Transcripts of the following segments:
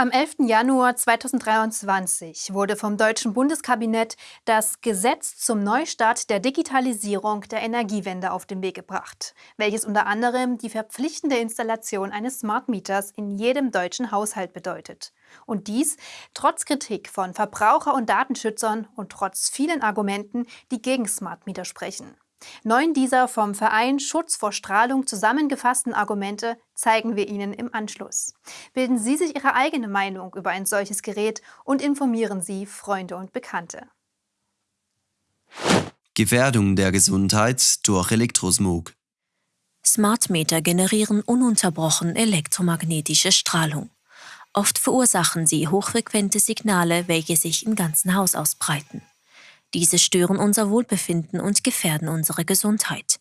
Am 11. Januar 2023 wurde vom Deutschen Bundeskabinett das Gesetz zum Neustart der Digitalisierung der Energiewende auf den Weg gebracht, welches unter anderem die verpflichtende Installation eines Smart Meters in jedem deutschen Haushalt bedeutet. Und dies trotz Kritik von Verbraucher- und Datenschützern und trotz vielen Argumenten, die gegen Smart Meter sprechen. Neun dieser vom Verein Schutz vor Strahlung zusammengefassten Argumente zeigen wir Ihnen im Anschluss. Bilden Sie sich Ihre eigene Meinung über ein solches Gerät und informieren Sie Freunde und Bekannte. Gefährdung der Gesundheit durch Elektrosmog. Smartmeter generieren ununterbrochen elektromagnetische Strahlung. Oft verursachen sie hochfrequente Signale, welche sich im ganzen Haus ausbreiten. Diese stören unser Wohlbefinden und gefährden unsere Gesundheit.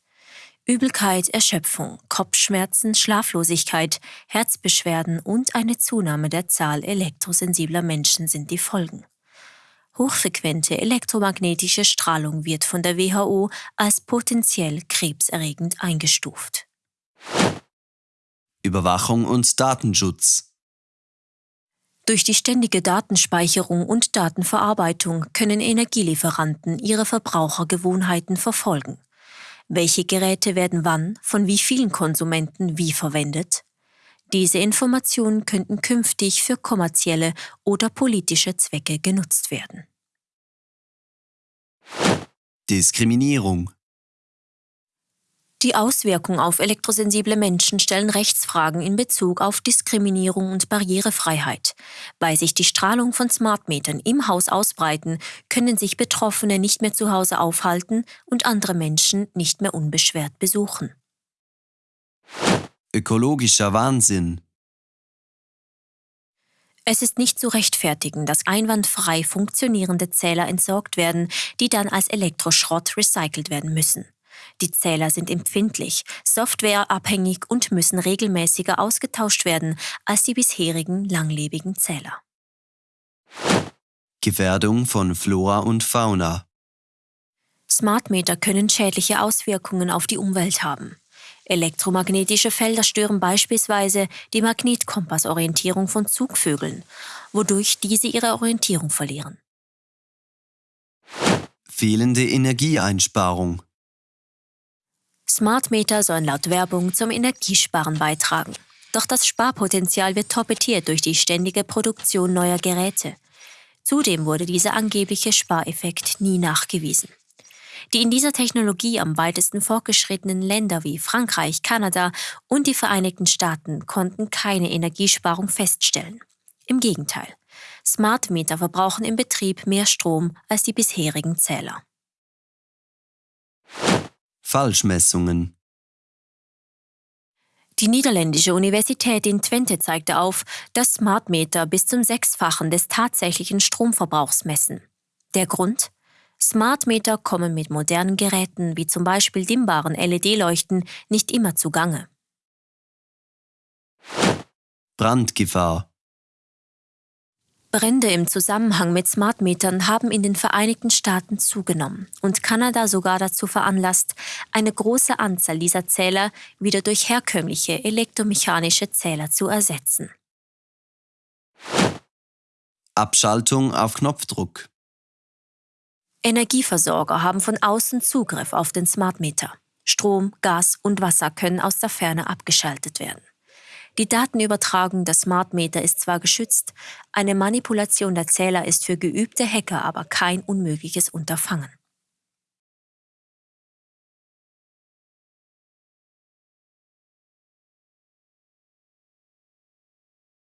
Übelkeit, Erschöpfung, Kopfschmerzen, Schlaflosigkeit, Herzbeschwerden und eine Zunahme der Zahl elektrosensibler Menschen sind die Folgen. Hochfrequente elektromagnetische Strahlung wird von der WHO als potenziell krebserregend eingestuft. Überwachung und Datenschutz durch die ständige Datenspeicherung und Datenverarbeitung können Energielieferanten ihre Verbrauchergewohnheiten verfolgen. Welche Geräte werden wann von wie vielen Konsumenten wie verwendet? Diese Informationen könnten künftig für kommerzielle oder politische Zwecke genutzt werden. Diskriminierung die Auswirkungen auf elektrosensible Menschen stellen Rechtsfragen in Bezug auf Diskriminierung und Barrierefreiheit. Weil sich die Strahlung von Smartmetern im Haus ausbreiten, können sich Betroffene nicht mehr zu Hause aufhalten und andere Menschen nicht mehr unbeschwert besuchen. Ökologischer Wahnsinn es ist nicht zu rechtfertigen, dass einwandfrei funktionierende Zähler entsorgt werden, die dann als Elektroschrott recycelt werden müssen. Die Zähler sind empfindlich, softwareabhängig und müssen regelmäßiger ausgetauscht werden als die bisherigen langlebigen Zähler. Gefährdung von Flora und Fauna Smartmeter können schädliche Auswirkungen auf die Umwelt haben. Elektromagnetische Felder stören beispielsweise die Magnetkompassorientierung von Zugvögeln, wodurch diese ihre Orientierung verlieren. Fehlende Energieeinsparung Smartmeter sollen laut Werbung zum Energiesparen beitragen. Doch das Sparpotenzial wird torpediert durch die ständige Produktion neuer Geräte. Zudem wurde dieser angebliche Spareffekt nie nachgewiesen. Die in dieser Technologie am weitesten fortgeschrittenen Länder wie Frankreich, Kanada und die Vereinigten Staaten konnten keine Energiesparung feststellen. Im Gegenteil, Smartmeter verbrauchen im Betrieb mehr Strom als die bisherigen Zähler. Falschmessungen. Die niederländische Universität in Twente zeigte auf, dass Smartmeter bis zum Sechsfachen des tatsächlichen Stromverbrauchs messen. Der Grund? Smartmeter kommen mit modernen Geräten wie zum Beispiel dimmbaren LED-Leuchten nicht immer zugange. Brandgefahr Brände im Zusammenhang mit Smartmetern haben in den Vereinigten Staaten zugenommen und Kanada sogar dazu veranlasst, eine große Anzahl dieser Zähler wieder durch herkömmliche elektromechanische Zähler zu ersetzen. Abschaltung auf Knopfdruck. Energieversorger haben von außen Zugriff auf den Smartmeter. Strom, Gas und Wasser können aus der Ferne abgeschaltet werden. Die Datenübertragung der Smart Meter ist zwar geschützt, eine Manipulation der Zähler ist für geübte Hacker aber kein unmögliches Unterfangen.